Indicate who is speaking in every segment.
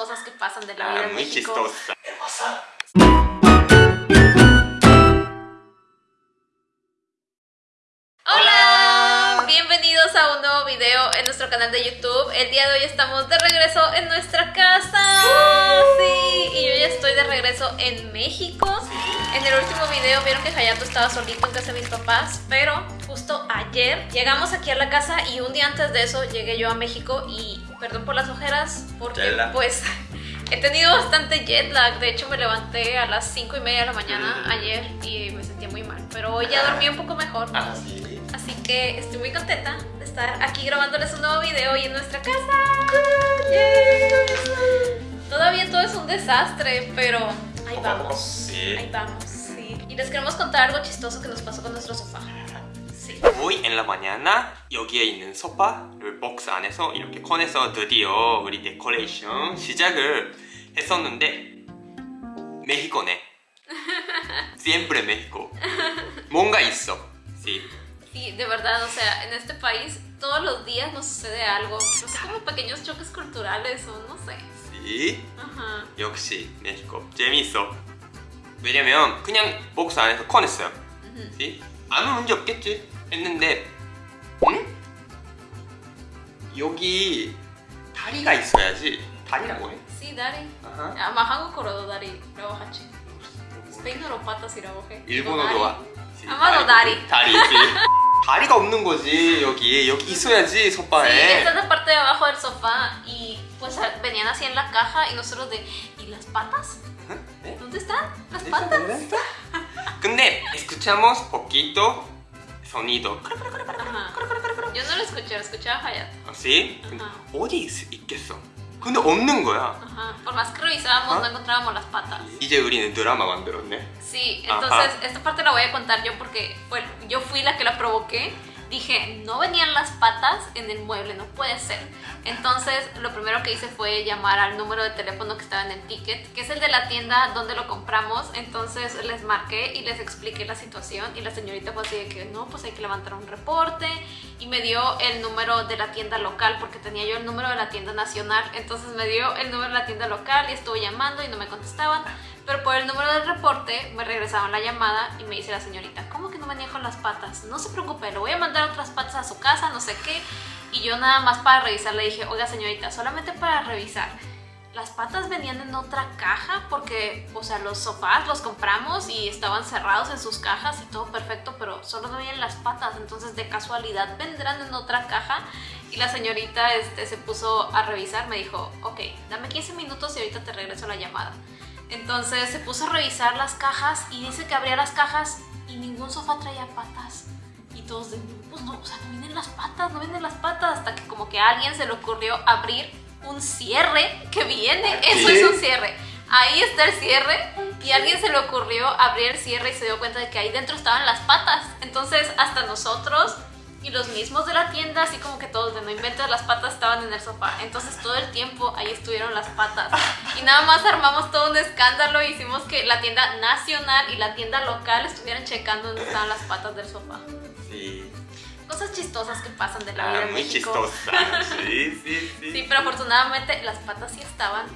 Speaker 1: chistosas que pasan de la vida
Speaker 2: Ah,
Speaker 1: en
Speaker 2: muy
Speaker 1: México.
Speaker 2: chistosa.
Speaker 1: Hola, bienvenidos a un nuevo video en nuestro canal de YouTube. El día de hoy estamos de regreso en nuestra casa. Sí, y yo ya estoy de regreso en México. En el último video vieron que Hayato estaba solito en casa de mis papás, pero justo ayer llegamos aquí a la casa y un día antes de eso llegué yo a México y perdón por las ojeras porque pues he tenido bastante jet lag. De hecho me levanté a las 5 y media de la mañana
Speaker 2: Mm.
Speaker 1: ayer y me sentía muy mal, pero hoy ya dormí un poco mejor.
Speaker 2: Ah, sí.
Speaker 1: Así que estoy muy contenta de estar aquí grabándoles un nuevo video y en nuestra casa. Yes. Todavía todo es un desastre, pero ahí
Speaker 2: poco,
Speaker 1: vamos.
Speaker 2: sí.
Speaker 1: Ahí vamos, sí. Y les queremos contar algo chistoso que nos pasó con nuestro sofá.
Speaker 2: Hoy en la mañana 여기에 있는 소파를 박스 안에서 이렇게 꺼내서 드디어 우리 데코레이션 시작을 했었는데 메xico네. Siempre México. 뭔가 있어. Sí.
Speaker 1: Sí, de verdad, o sea, en este país todos los días nos sucede algo. No sé, como pequeños choques culturales o no sé.
Speaker 2: Sí.
Speaker 1: Ajá.
Speaker 2: 역시 멕시코 재미있어 왜냐면 그냥 박스 안에서 꺼냈어요
Speaker 1: Ujú.
Speaker 2: ¿sí? 아무 문제 없겠지 했는데 응? 여기 다리가 있어야지 다리라고 해?
Speaker 1: Sí, Dari.
Speaker 2: 아하.
Speaker 1: Ama 한국어로도 다리라고 하지. 스페인어로 patas이라고 해.
Speaker 2: 일본어도 와 지,
Speaker 1: 아마도 다리.
Speaker 2: 다리지 다리가 없는 거지 여기 여기 있어야지
Speaker 1: Sí,
Speaker 2: 소파에
Speaker 1: esta es la parte de abajo del sofá y pues venían así en la caja y nosotros de ¿y las patas?
Speaker 2: ¿Eh?
Speaker 1: ¿Dónde están las
Speaker 2: ¿Eso
Speaker 1: patas?
Speaker 2: dónde está? 근데 escuchamos poquito sonido
Speaker 1: Ajá. Yo no lo escuché, lo escuchaba Hayat.
Speaker 2: ¿sí? 근데
Speaker 1: Ajá.
Speaker 2: 어디 있, 있겠어 근데 없는 거야
Speaker 1: Ajá. Por más que revisábamos
Speaker 2: Ajá.
Speaker 1: no encontrábamos las patas.
Speaker 2: 이제 우리는 드라마 만들었네
Speaker 1: Sí,
Speaker 2: Ajá.
Speaker 1: entonces esta parte la voy a contar yo porque bueno, yo fui la que la provoqué. Dije, no venían las patas en el mueble, no puede ser. Entonces lo primero que hice fue llamar al número de teléfono que estaba en el ticket, que es el de la tienda donde lo compramos. Entonces les marqué y les expliqué la situación y la señorita fue así de que no, pues hay que levantar un reporte y me dio el número de la tienda local porque tenía yo el número de la tienda nacional. Entonces me dio el número de la tienda local y estuve llamando y no me contestaban. Pero por el número del reporte me regresaban la llamada y me dice la señorita, ¿cómo que no venía con las patas? No se preocupe, le voy a mandar otras patas a su casa, no sé qué. Y yo nada más para revisar le dije, oiga señorita, solamente para revisar. Las patas venían en otra caja porque, o sea, los sofás los compramos y estaban cerrados en sus cajas y todo perfecto, pero solo no venían las patas, entonces de casualidad vendrán en otra caja. Y la señorita este, se puso a revisar, me dijo, ok, dame 15 minutos y ahorita te regreso la llamada. Entonces se puso a revisar las cajas y dice que abría las cajas y ningún sofá traía patas. Y todos de, pues no, o sea, no vienen las patas, no vienen las patas. Hasta que como que a alguien se le ocurrió abrir un cierre que viene. Eso
Speaker 2: ¿Qué?
Speaker 1: es un cierre. Ahí está el cierre y a alguien se le ocurrió abrir el cierre y se dio cuenta de que ahí dentro estaban las patas. Entonces hasta nosotros y los mismos de la tienda, así como que todos de no inventes, las patas estaban en el sofá. Entonces todo el tiempo ahí estuvieron las patas. Y nada más armamos todo un escándalo. Hicimos que la tienda nacional y la tienda local estuvieran checando dónde estaban las patas del sofá.
Speaker 2: Sí.
Speaker 1: Cosas chistosas que pasan de la vida
Speaker 2: 아,
Speaker 1: en
Speaker 2: muy
Speaker 1: México.
Speaker 2: chistosa sí, sí, sí
Speaker 1: Sí, pero afortunadamente las patas sí estaban.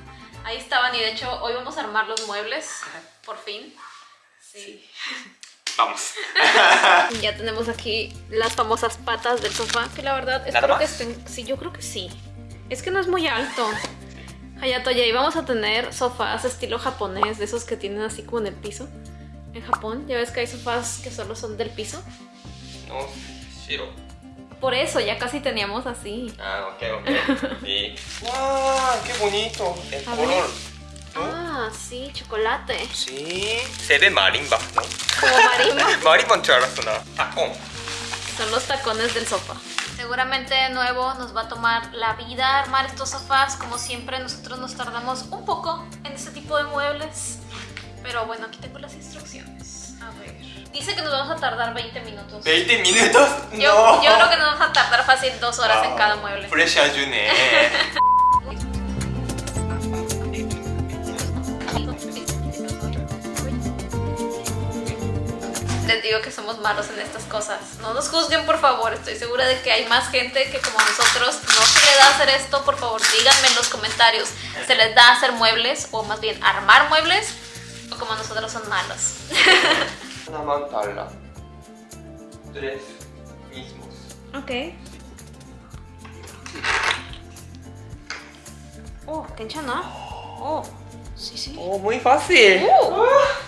Speaker 1: Ahí estaban y de hecho hoy vamos a armar los muebles. Por fin. Sí.
Speaker 2: Vamos
Speaker 1: Ya tenemos aquí las famosas patas del sofá, que la verdad
Speaker 2: ¿Nada
Speaker 1: espero que estén... Sí, yo creo que sí. Es que no es muy alto. Hayato, ya íbamos a tener sofás estilo japonés, de esos que tienen así como en el piso. En Japón, ya ves que hay sofás que solo son del piso.
Speaker 2: no 싫어
Speaker 1: Por eso ya casi teníamos así.
Speaker 2: Ah, ok, ok. Sí. ¡Wow! ¡Qué bonito! El
Speaker 1: A
Speaker 2: color.
Speaker 1: Sí, chocolate.
Speaker 2: Sí, se ve marimba, ¿no?
Speaker 1: Como marimba.
Speaker 2: marimba en Tacón.
Speaker 1: Son los tacones del sopa. Seguramente de nuevo nos va a tomar la vida armar estos sofás. Como siempre, nosotros nos tardamos un poco en este tipo de muebles. Pero bueno, aquí tengo las instrucciones. A ver. Dice que nos vamos a tardar 20 minutos.
Speaker 2: ¿20 minutos?
Speaker 1: Yo,
Speaker 2: no.
Speaker 1: yo creo que nos vamos a tardar fácil dos horas en cada mueble. Fresh ayune. que somos malos en estas cosas. No nos juzguen, por favor. Estoy segura de que hay más gente que como nosotros no se le da hacer esto. Por favor, díganme en los comentarios. ¿Se les da hacer muebles o más bien armar muebles? ¿O como nosotros son malos?
Speaker 2: Una mantarla. Tres mismos.
Speaker 1: Ok. Oh, tencha, ¿no? Oh, sí, sí.
Speaker 2: Oh, muy fácil.
Speaker 1: Uh.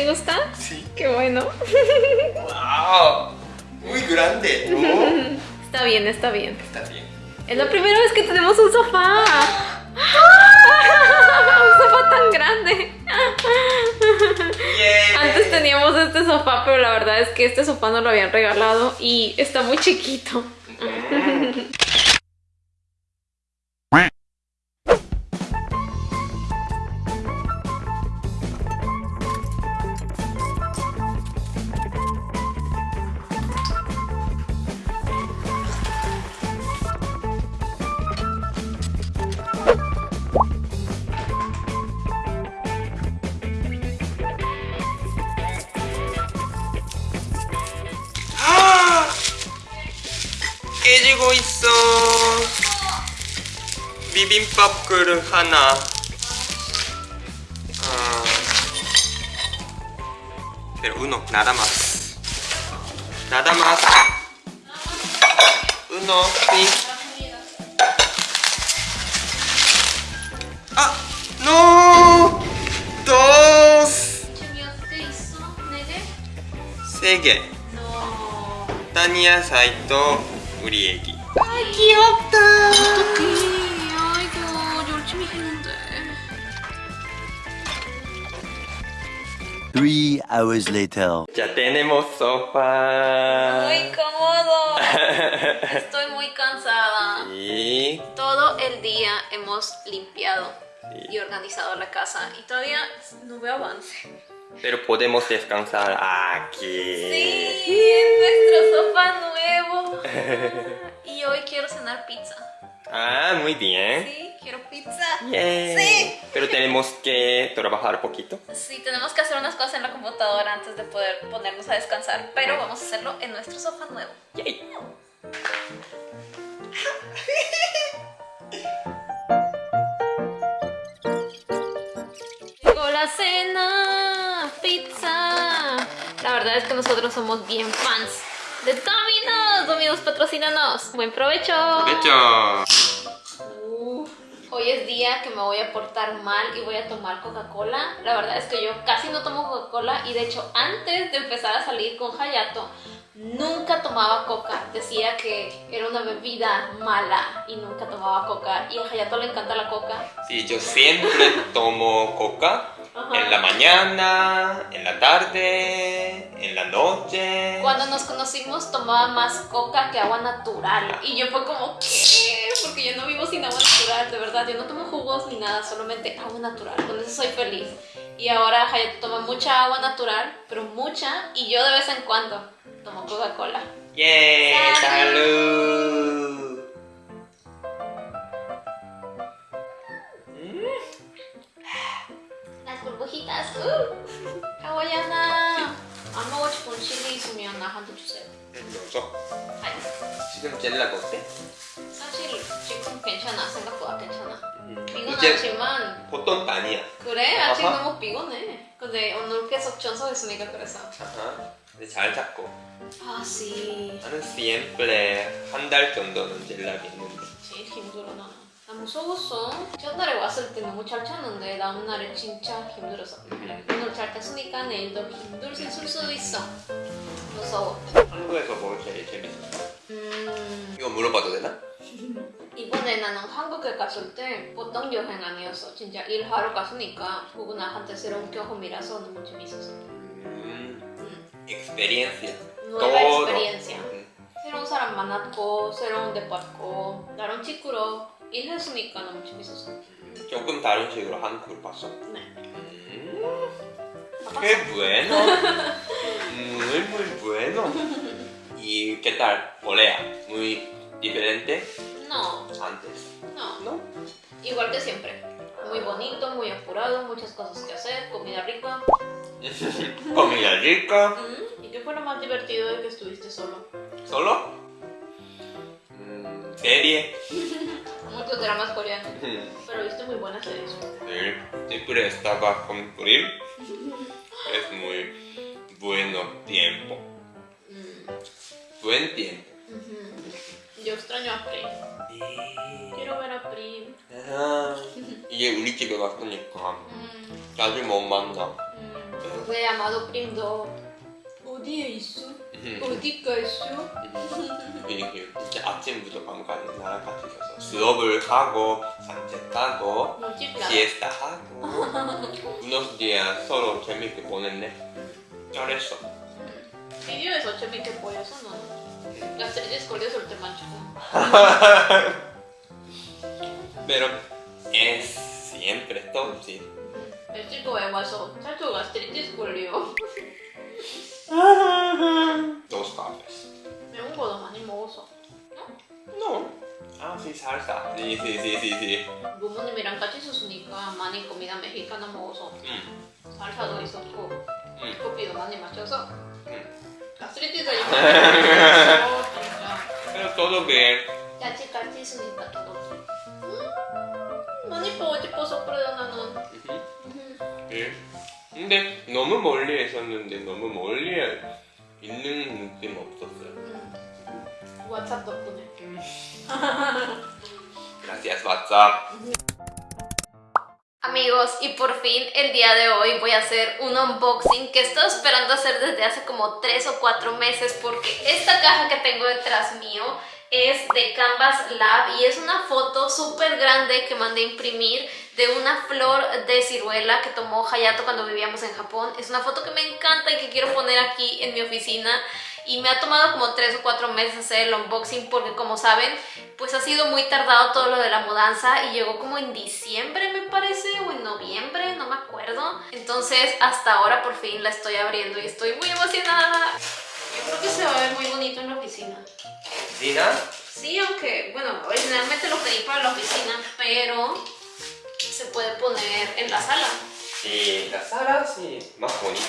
Speaker 1: Te gusta?
Speaker 2: Sí.
Speaker 1: Qué bueno.
Speaker 2: Wow. Muy grande, ¿no?
Speaker 1: Está bien, está bien.
Speaker 2: Está bien.
Speaker 1: Es la primera vez que tenemos un sofá. un sofá tan grande. Antes teníamos este sofá, pero la verdad es que este sofá nos lo habían regalado y está muy chiquito.
Speaker 2: 비빔밥 그릇 하나. 아. Pero uno, nada más. Nada más. Uno, sí. 아, no. Dos. 세 개.
Speaker 1: No.
Speaker 2: 딴野菜と우리 애기
Speaker 1: ¡Ay, 귀엽다!
Speaker 3: Three hours later.
Speaker 2: Ya tenemos sofá
Speaker 1: Muy cómodo. Estoy muy cansada.
Speaker 2: y
Speaker 1: Todo el día hemos limpiado
Speaker 2: Sí.
Speaker 1: y organizado la casa y todavía no veo avance.
Speaker 2: pero podemos descansar aquí
Speaker 1: Sí, en nuestro sofá nuevo. Y hoy quiero cenar pizza.
Speaker 2: ah muy bien
Speaker 1: Sí, quiero pizza.
Speaker 2: Yay. Pero tenemos que trabajar poquito.
Speaker 1: Sí, tenemos que hacer unas cosas en la computadora antes de poder ponernos a descansar, pero vamos a hacerlo en nuestro sofá nuevo.
Speaker 2: Yay.
Speaker 1: Llegó la cena, pizza. La verdad es que nosotros somos bien fans de Domino's. Domino's, patrocínanos. Buen provecho. Provecho. Hoy es día que me voy a portar mal y voy a tomar Coca-Cola. La verdad es que yo casi no tomo Coca-Cola y de hecho antes de empezar a salir con Hayato nunca tomaba Coca. Decía que era una bebida mala y nunca tomaba Coca. Y a Hayato le encanta la Coca.
Speaker 2: Sí, yo siempre tomo coca
Speaker 1: Ajá.
Speaker 2: en la mañana, en la tarde, en la noche.
Speaker 1: Cuando nos conocimos tomaba más coca que agua natural y yo fue como, ¿qué? Porque yo no vivo sin agua natural, de verdad, yo no tomo jugos ni nada, solamente agua natural, con eso soy feliz. Y ahora Hayato toma mucha agua natural, pero mucha, y yo de vez en cuando tomo Coca-Cola.
Speaker 2: ¡Yay!
Speaker 1: Salud.
Speaker 2: ¡Salud!
Speaker 1: Las burbujitas, ¡uh! hawaiana. 안 먹고 싶은 칠리 있으면 나한테 주세요.
Speaker 2: 넣어서
Speaker 1: 아니,
Speaker 2: 지금 젤라가 어때?
Speaker 1: 사실 지금 괜찮아, 생각보다 괜찮아.
Speaker 2: 음,
Speaker 1: 피곤하지만
Speaker 2: 보통 아니야
Speaker 1: 그래? 아직
Speaker 2: 아하.
Speaker 1: 너무 피곤해. 근데 오늘 계속 전소했으니까 그래서.
Speaker 2: 아하. 근데 잘 잡고
Speaker 1: 아, sí.
Speaker 2: 나는 siempre 한달 정도는 젤락이 있는데
Speaker 1: 제일 힘들어 나는. 나 무서웠어. 첫날에 왔을 때 너무 잘 잤는데 다음날에 진짜 힘들었어.
Speaker 2: 음.
Speaker 1: 오늘 잘 잤으니까 내일도 힘들 수 있어. 무서워.
Speaker 2: 한국에서 뭐 제일 재밌었어?
Speaker 1: 음,
Speaker 2: 이거 물어봐도 되나?
Speaker 1: 이번에 나는 한국에 갔을 때 보통 여행 아니었어. 진짜 일하러 갔으니까 그거 나한테 새로운 경험이라서 너무 재밌었어.
Speaker 2: 음,
Speaker 1: 음.
Speaker 2: experiencia
Speaker 1: Nueva
Speaker 2: Todo.
Speaker 1: experiencia.
Speaker 2: 음.
Speaker 1: 새로운 사람 만났고 새로운 데 봤고 나랑 친구로 일했으니까 너무 재밌었어.
Speaker 2: 음, 조금 다른 식으로 한국을 봤어
Speaker 1: 네.
Speaker 2: 음,
Speaker 1: 바빴어.
Speaker 2: qué bueno muy muy bueno y qué tal Corea muy diferente
Speaker 1: No,
Speaker 2: antes
Speaker 1: no.
Speaker 2: ¿no?
Speaker 1: Igual que siempre. Muy bonito, muy apurado, muchas cosas que hacer, comida rica.
Speaker 2: comida rica
Speaker 1: Mm, ¿Y qué fue lo más divertido de que estuviste solo?
Speaker 2: ¿Solo? Mm, serie
Speaker 1: Muchos dramas coreanos.
Speaker 2: 음,
Speaker 1: Pero viste muy buenas series.
Speaker 2: sí, siempre estaba con Prim es muy bueno tiempo
Speaker 1: Mm,
Speaker 2: buen tiempo
Speaker 1: ujú. Yo extraño a Prim. Quiero ver a Prim.
Speaker 2: 아, 이게 우리 집에 왔으니까
Speaker 1: Mm,
Speaker 2: 자주 못 만나
Speaker 1: mm. Fue llamado Prim do. 어디에 있어? 어디가 있어?
Speaker 2: 이게 진짜 아침부터 밤까지 나랑 같이 있어서 수업을 하고 산책하고. 시에스타 하고. unos días 서로 재밌게 보냈네. 잘했어.
Speaker 1: 비디오에서 재밌게 보여서 너는. gastritis 걸려서 올 때만 주고
Speaker 2: pero es siempre tóxico
Speaker 1: 멕시코에 와서 차초 gastritis 걸 려
Speaker 2: dos cafés
Speaker 1: 매운 거도 많이 먹어서.
Speaker 2: no ah sí salsa sí sí sí sí sí
Speaker 1: 부모님이랑 같이 있었으니까 많이 comida mexicana 먹어서
Speaker 2: 음,
Speaker 1: 살사도 있었고
Speaker 2: 음.
Speaker 1: 커피도 많이 마셔서
Speaker 2: 음.
Speaker 1: gastritis가 이만했어 진짜.
Speaker 2: todo bien
Speaker 1: 야채 같이 있으니까 todo 음, 많이 보고 싶어서 그래 나는 음.
Speaker 2: 예. 근데 너무 멀리 있었는데 너무 멀리 있는 느낌 없었어요.
Speaker 1: 음. WhatsApp 덕분에
Speaker 2: Gracias WhatsApp.
Speaker 1: Amigos, y por fin el día de hoy voy a hacer un unboxing que estoy esperando hacer desde hace como 3 o 4 meses porque esta caja que tengo detrás mío es de Canvas Lab y es una foto súper grande que mandé a imprimir de una flor de ciruela que tomó Hayato cuando vivíamos en Japón. Es una foto que me encanta y que quiero poner aquí en mi oficina y me ha tomado como 3 o 4 meses hacer el unboxing porque como saben pues ha sido muy tardado todo lo de la mudanza y llegó como en diciembre me parece o en noviembre, no me acuerdo. Entonces hasta ahora por fin la estoy abriendo y estoy muy emocionada. Yo creo que se va a ver muy bonito en la oficina.
Speaker 2: Dina,
Speaker 1: Sí, aunque, bueno, originalmente lo pedí para la oficina, pero se puede poner en la sala.
Speaker 2: sí, la sala sí, más bonita,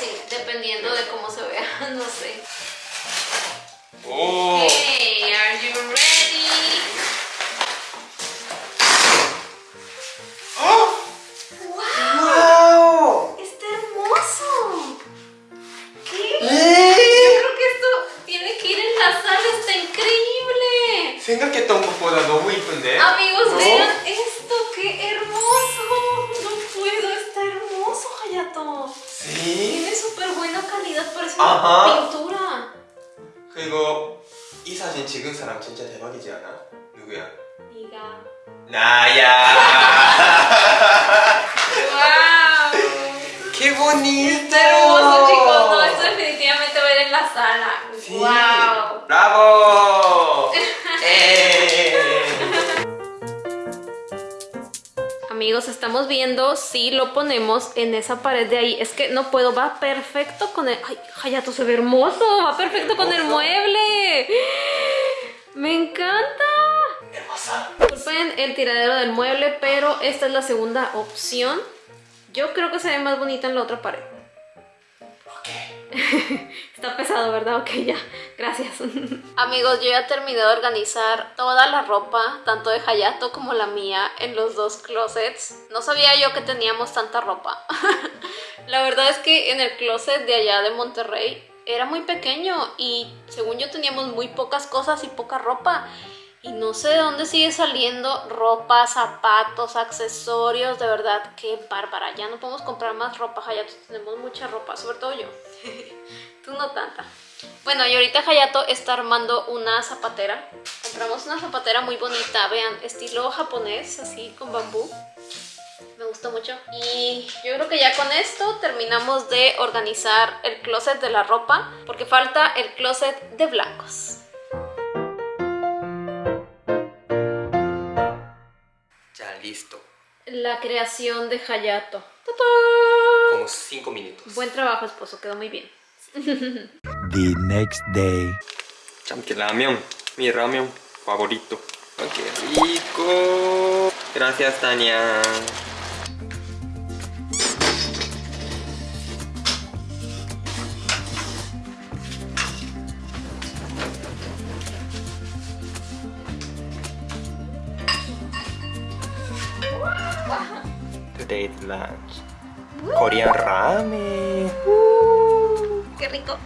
Speaker 1: Sí, dependiendo de cómo se vea, no sé.
Speaker 2: ¿no? ¡Oh! 사진 찍은 사람 진짜 대박이지 않아? 누구야?
Speaker 1: Diga.
Speaker 2: 나야.
Speaker 1: ¡Wow!
Speaker 2: ¡Qué bonito!
Speaker 1: Está hermoso, chicos. No, esto definitivamente va a ir en la sala.
Speaker 2: Sí.
Speaker 1: ¡Wow!
Speaker 2: ¡Bravo! ¡Eh!
Speaker 1: Amigos, estamos viendo si lo ponemos en esa pared de ahí. Es que no puedo, va perfecto con el... ¡Ay, Hayato se ve hermoso! Va perfecto con el
Speaker 2: Hermoso.
Speaker 1: mueble. ¡Me encanta!
Speaker 2: hermosa.
Speaker 1: Disculpen el tiradero del mueble, pero esta es la segunda opción. Yo creo que se ve más bonita en la otra pared. Está pesado, ¿verdad? Ok, ya. Gracias. Amigos, yo ya terminé de organizar toda la ropa, tanto de Hayato como la mía, en los dos closets. No sabía yo que teníamos tanta ropa. La verdad es que en el closet de allá de Monterrey era muy pequeño y según yo teníamos muy pocas cosas y poca ropa. Y no sé de dónde sigue saliendo ropa, zapatos, accesorios, de verdad, qué bárbara. Ya no podemos comprar más ropa, Hayato, tenemos mucha ropa, sobre todo yo. Tú no tanta. Bueno, y ahorita Hayato está armando una zapatera. Compramos una zapatera muy bonita, vean, estilo japonés, así con bambú. Me gustó mucho. Y yo creo que ya con esto terminamos de organizar el closet de la ropa, porque falta el closet de blancos.
Speaker 2: Ya listo.
Speaker 1: La creación de Hayato. ¡Tatán!
Speaker 2: Como 5 minutos.
Speaker 1: Buen trabajo, esposo, quedó muy bien.
Speaker 3: The next day.
Speaker 2: Cham que ramen, mi ramen favorito. Oh, ¡Qué rico! Gracias, Tania. Great lunch. Uh, Korean ramen.
Speaker 1: ¡Qué rico!